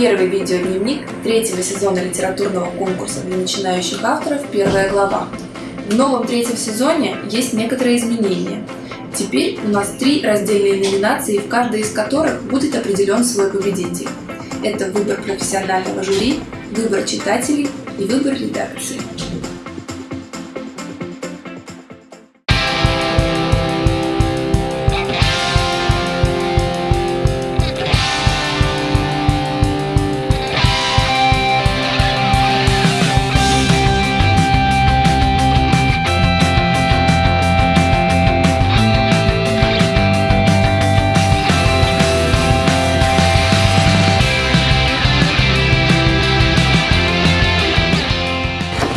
первый видеодневник третьего сезона литературного конкурса для начинающих авторов «Первая глава». В новом третьем сезоне есть некоторые изменения. Теперь у нас три раздельные номинации, в каждой из которых будет определен свой победитель. Это выбор профессионального жюри, выбор читателей и выбор редакции.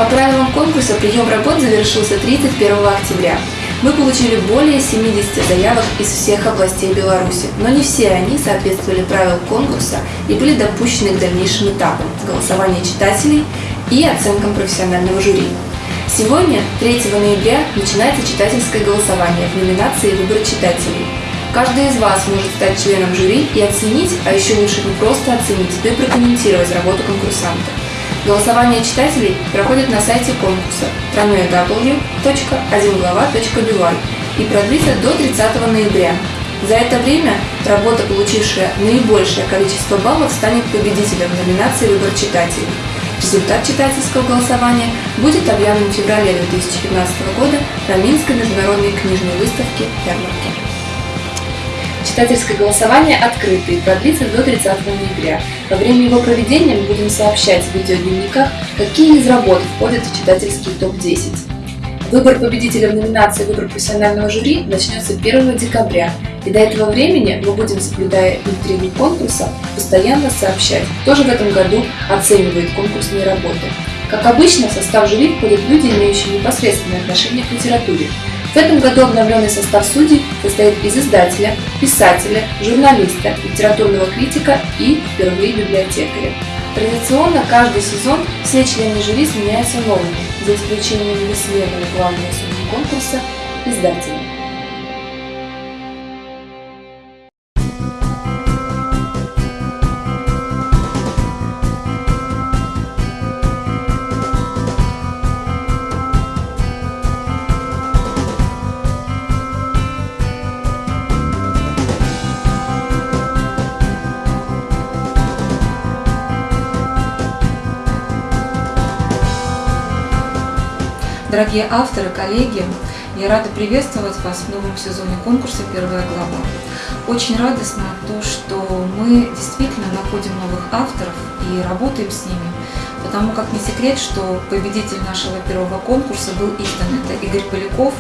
По правилам конкурса прием работ завершился 31 октября. Мы получили более 70 заявок из всех областей Беларуси, но не все они соответствовали правилам конкурса и были допущены к дальнейшим этапам – голосования читателей и оценкам профессионального жюри. Сегодня, 3 ноября, начинается читательское голосование в номинации «Выбор читателей». Каждый из вас может стать членом жюри и оценить, а еще лучше не просто оценить, но и прокомментировать работу конкурсанта. Голосование читателей проходит на сайте конкурса www.1глава.by и продлится до 30 ноября. За это время работа, получившая наибольшее количество баллов, станет победителем номинации «Выбор читателей». Результат читательского голосования будет объявлен в феврале 2015 года на Минской международной книжной выставке «Ярмарки». Читательское голосование открыто и продлится до 30 ноября. Во время его проведения мы будем сообщать в видеодневниках, какие из работ входят в читательский топ-10. Выбор победителя в номинации «Выбор профессионального жюри» начнется 1 декабря, и до этого времени мы будем, соблюдая интригу конкурса, постоянно сообщать, кто же в этом году оценивает конкурсные работы. Как обычно, в состав жюри входят люди, имеющие непосредственное отношение к литературе, в этом году обновленный состав судей состоит из издателя, писателя, журналиста, литературного критика и впервые библиотекаря. Традиционно каждый сезон все члены жюри сменяются новыми, за исключением бессменного главного судьи конкурса – издателя. Дорогие авторы, коллеги, я рада приветствовать вас в новом сезоне конкурса «Первая глава». Очень радостно то, что мы действительно находим новых авторов и работаем с ними, потому как не секрет, что победитель нашего первого конкурса был издан. Это Игорь Поляков,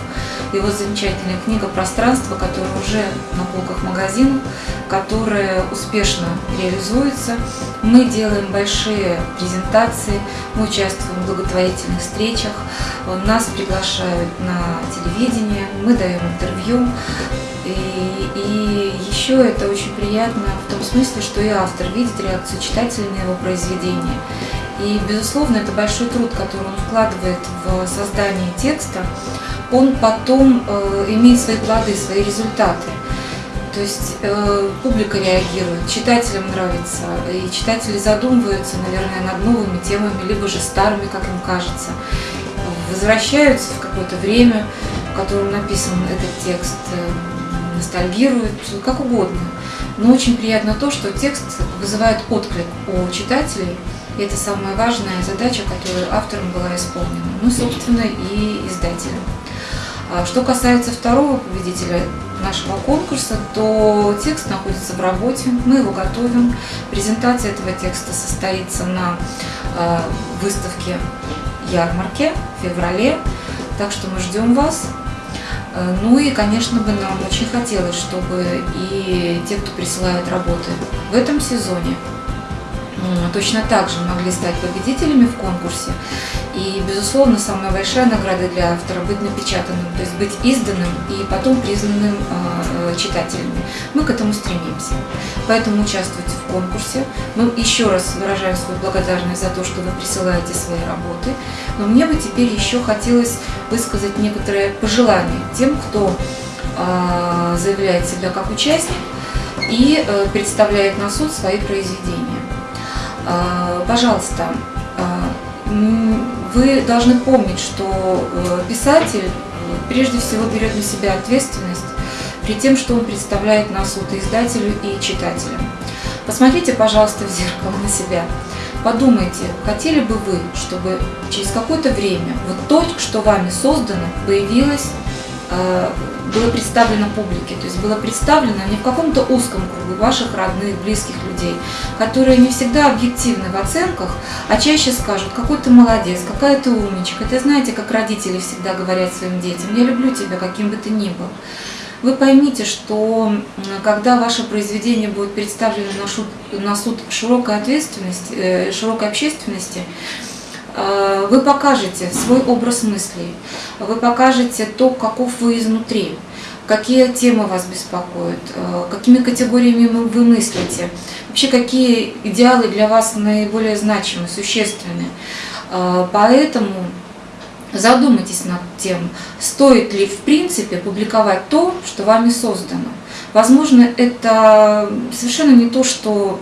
его замечательная книга «Пространство», которая уже на полках магазинов, которая успешно реализуется. Мы делаем большие презентации, мы участвуем в благотворительных встречах, нас приглашают на телевидение, мы даем интервью. И, и еще это очень приятно в том смысле, что и автор видит реакцию читателей на его произведение. И, безусловно, это большой труд, который он вкладывает в создание текста, он потом э, имеет свои плоды, свои результаты. То есть э, публика реагирует, читателям нравится, и читатели задумываются, наверное, над новыми темами, либо же старыми, как им кажется. Возвращаются в какое-то время, в котором написан этот текст, э, ностальгируют, как угодно. Но очень приятно то, что текст вызывает отклик у читателей, и это самая важная задача, которая автором была исполнена, ну, собственно, и издателем. А что касается второго победителя нашего конкурса, то текст находится в работе, мы его готовим. Презентация этого текста состоится на а, выставке ярмарке в феврале, так что мы ждем вас. А, ну и, конечно, бы нам очень хотелось, чтобы и те, кто присылает работы в этом сезоне, точно так же могли стать победителями в конкурсе. И, безусловно, самая большая награда для автора – быть напечатанным, то есть быть изданным и потом признанным э, читателями. Мы к этому стремимся. Поэтому участвуйте в конкурсе. Мы еще раз выражаем свою благодарность за то, что вы присылаете свои работы. Но мне бы теперь еще хотелось высказать некоторые пожелания тем, кто э, заявляет себя как участник и э, представляет на суд свои произведения. А, пожалуйста, а, вы должны помнить, что э, писатель прежде всего берет на себя ответственность при тем, что он представляет на суд издателю, и читателю. Посмотрите, пожалуйста, в зеркало на себя. Подумайте, хотели бы вы, чтобы через какое-то время вот то, что вами создано, появилось э, было представлено публике, то есть было представлено не в каком-то узком кругу ваших родных, близких людей, которые не всегда объективны в оценках, а чаще скажут, какой ты молодец, какая ты умничка. Это знаете, как родители всегда говорят своим детям, я люблю тебя, каким бы ты ни был. Вы поймите, что когда ваше произведение будет представлено на, на суд широкой ответственности, э, широкой общественности, Э, вы покажете свой образ мыслей, вы покажете то, каков вы изнутри, какие темы вас беспокоят, э, какими категориями вы мыслите, вообще какие идеалы для вас наиболее значимы, существенны. Э, поэтому задумайтесь над тем, стоит ли в принципе публиковать то, что вами создано. Возможно, это совершенно не то, что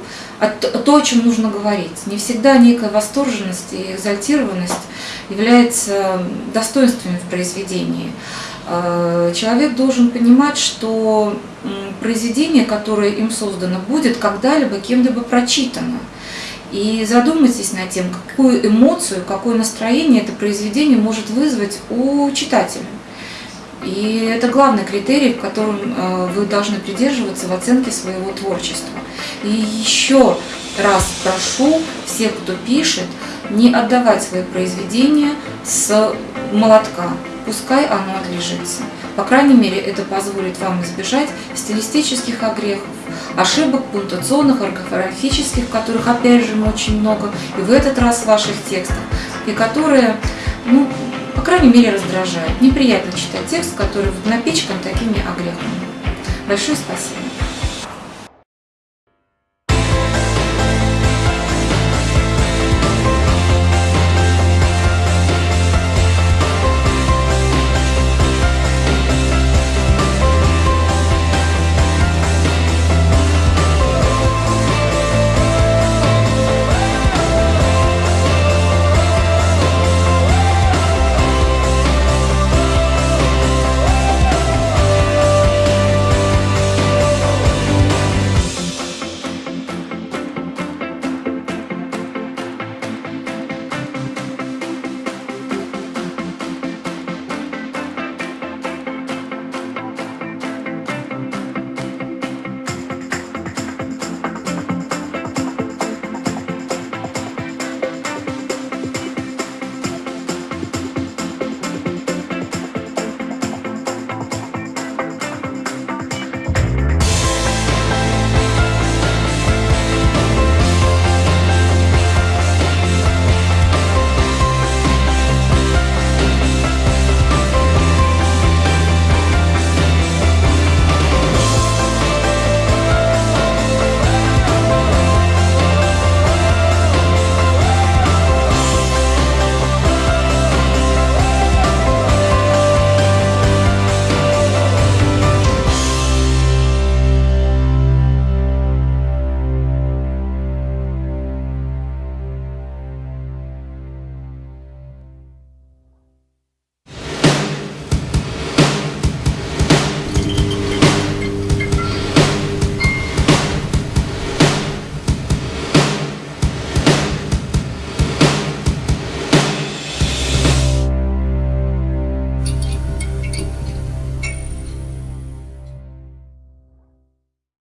то, о чем нужно говорить. Не всегда некая восторженность и экзальтированность является достоинствами в произведении. А, человек должен понимать, что произведение, которое им создано, будет когда-либо кем-либо прочитано. И задумайтесь над тем, какую эмоцию, какое настроение это произведение может вызвать у читателя. И это главный критерий, в котором э, вы должны придерживаться в оценке своего творчества. И еще раз прошу всех, кто пишет, не отдавать свои произведения с молотка. Пускай оно отлежится. По крайней мере, это позволит вам избежать стилистических огрехов, ошибок пунктуационных, орфографических, которых, опять же, очень много, и в этот раз в ваших текстах, и которые, ну, крайней мере, раздражают. Неприятно читать текст, который напичкан такими огрехами. Большое спасибо.